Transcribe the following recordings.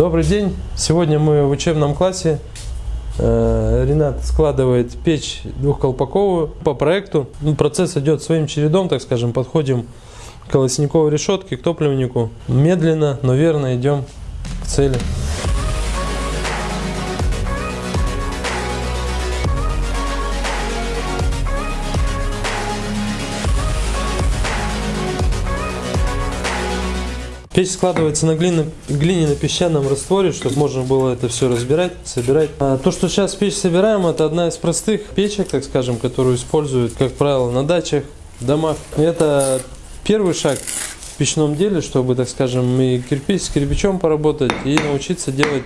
Добрый день! Сегодня мы в учебном классе. Э, Ренат складывает печь двухколпаковую по проекту. Ну, процесс идет своим чередом, так скажем, подходим к колосниковой решетке, к топливнику. Медленно, но верно идем к цели. Печь складывается на глиняно-песчаном растворе, чтобы можно было это все разбирать, собирать. А то, что сейчас печь собираем, это одна из простых печек, так скажем, которую используют, как правило, на дачах, домах. Это первый шаг в печном деле, чтобы, так скажем, и кирпич с кирпичом поработать, и научиться делать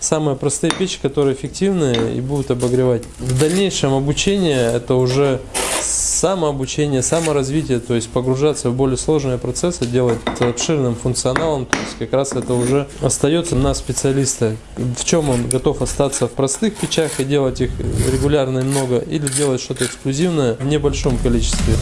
самые простые печи, которые эффективны и будут обогревать. В дальнейшем обучение это уже самообучение, саморазвитие, то есть погружаться в более сложные процессы, делать обширным функционалом, то есть как раз это уже остается на специалиста. В чем он готов остаться в простых печах и делать их регулярно и много, или делать что-то эксклюзивное в небольшом количестве.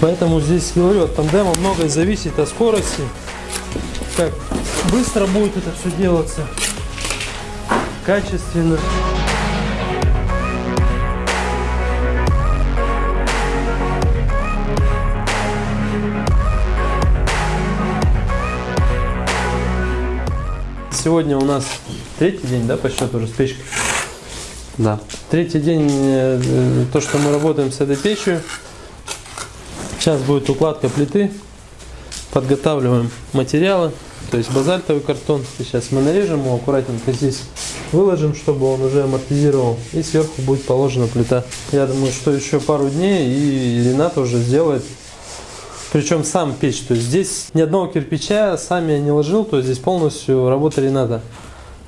Поэтому здесь, говорю, от тандема многое зависит от скорости, как быстро будет это все делаться, качественно. Сегодня у нас третий день, да, по счету уже с печкой? Да. Третий день, э, то, что мы работаем с этой печью. Сейчас будет укладка плиты. Подготавливаем материалы, то есть базальтовый картон. Сейчас мы нарежем его аккуратненько здесь, выложим, чтобы он уже амортизировал. И сверху будет положена плита. Я думаю, что еще пару дней и Ренат уже сделает причем сам печь, то есть здесь ни одного кирпича сами я не ложил, то есть здесь полностью работа Рената.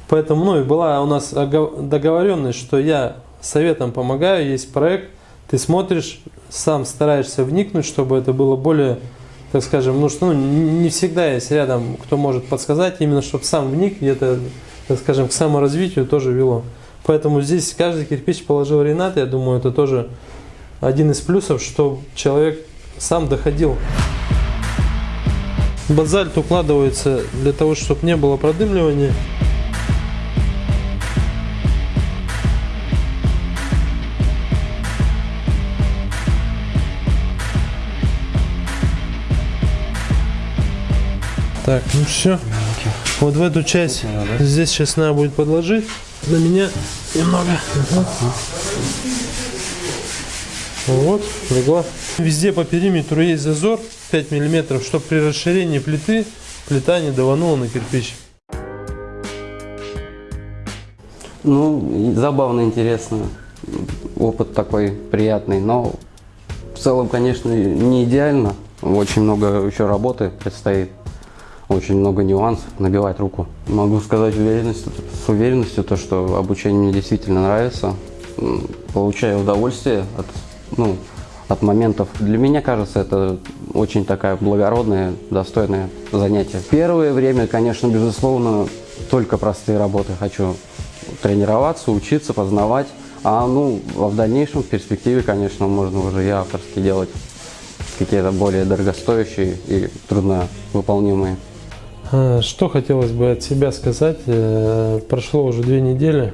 Поэтому, ну и была у нас договоренность, что я советом помогаю, есть проект, ты смотришь, сам стараешься вникнуть, чтобы это было более, так скажем, ну что ну, не всегда есть рядом, кто может подсказать, именно чтобы сам вник, это, так скажем, к саморазвитию тоже вело. Поэтому здесь каждый кирпич положил Ренат, я думаю, это тоже один из плюсов, что человек сам доходил. Базальт укладывается для того, чтобы не было продымливания. Так, ну все. Вот в эту часть здесь сейчас надо будет подложить. На меня немного. Вот, легла. Везде по периметру есть зазор 5 миллиметров, чтобы при расширении плиты плита не даванула на кирпич. Ну, забавно, интересно. Опыт такой приятный, но в целом, конечно, не идеально. Очень много еще работы предстоит очень много нюансов, набивать руку. Могу сказать уверенностью, с уверенностью, то, что обучение мне действительно нравится. Получаю удовольствие от, ну, от моментов. Для меня кажется, это очень такая благородное, достойное занятие. Первое время, конечно, безусловно, только простые работы хочу тренироваться, учиться, познавать. А ну, а в дальнейшем, в перспективе, конечно, можно уже и авторски делать какие-то более дорогостоящие и трудновыполнимые. А, что хотелось бы от себя сказать? Э, прошло уже две недели.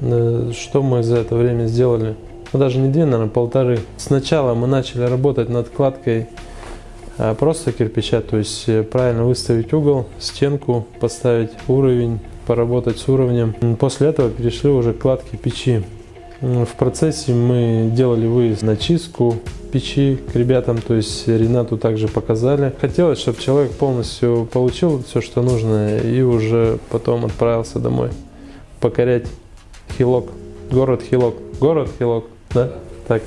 Э, что мы за это время сделали? Ну, даже не две, наверное, полторы. Сначала мы начали работать над кладкой просто кирпича, то есть э, правильно выставить угол, стенку, поставить уровень, поработать с уровнем. После этого перешли уже к кладке печи. В процессе мы делали выезд на чистку печи к ребятам, то есть Ренату также показали. Хотелось, чтобы человек полностью получил все, что нужно, и уже потом отправился домой покорять Хилок, город Хилок, город Хилок, да, так.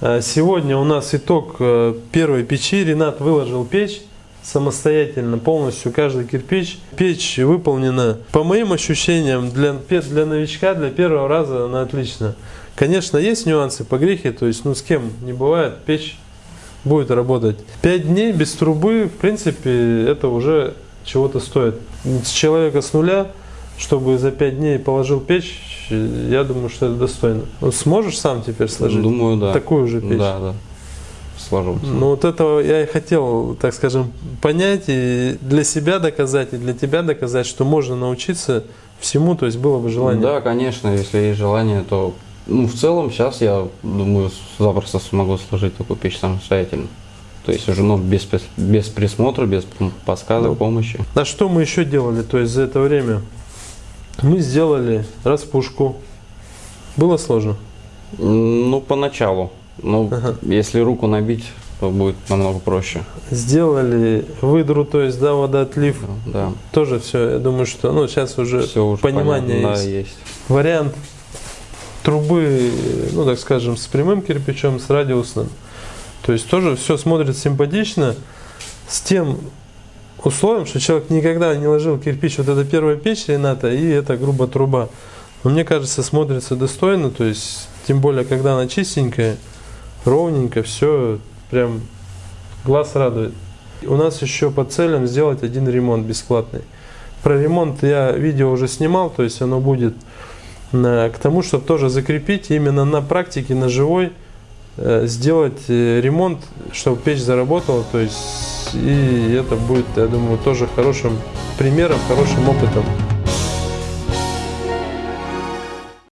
А сегодня у нас итог э, первой печи. Ренат выложил печь самостоятельно, полностью каждый кирпич. Печь выполнена, по моим ощущениям, для, для новичка, для первого раза она отлично. Конечно, есть нюансы по грехе, то есть, ну, с кем не бывает, печь будет работать. Пять дней без трубы, в принципе, это уже чего-то стоит. С человека с нуля чтобы за 5 дней положил печь, я думаю, что это достойно. Сможешь сам теперь сложить Думаю, да. такую же печь? Да, да. Сложу. Ну вот этого я и хотел, так скажем, понять и для себя доказать, и для тебя доказать, что можно научиться всему, то есть было бы желание. Да, конечно, если есть желание, то ну, в целом сейчас я думаю, запросто смогу сложить такую печь самостоятельно. То есть уже ну, без, без присмотра, без подсказок, Ну. помощи. А что мы еще делали, то есть за это время? Мы сделали распушку. Было сложно? Ну, поначалу. Ну, Ага. если руку набить, то будет намного проще. Сделали выдру, то есть, да, водоотлив. Да. Тоже все, я думаю, что, ну, сейчас уже Все уже понимание понятно. есть. Да, есть. вариант трубы, ну так скажем, с прямым кирпичом, с радиусным. То есть тоже все смотрится симпатично, с тем условием, что человек никогда не ложил кирпич, вот это первая печь Рената и это грубо труба. Но мне кажется, смотрится достойно, то есть, тем более, когда она чистенькая, ровненько, все прям глаз радует. У нас еще по целям сделать один ремонт бесплатный. Про ремонт я видео уже снимал, то есть оно будет э, к тому, чтобы тоже закрепить именно на практике, на живой, э, сделать э, ремонт, чтобы печь заработала, то есть и это будет, я думаю, тоже хорошим примером, хорошим опытом.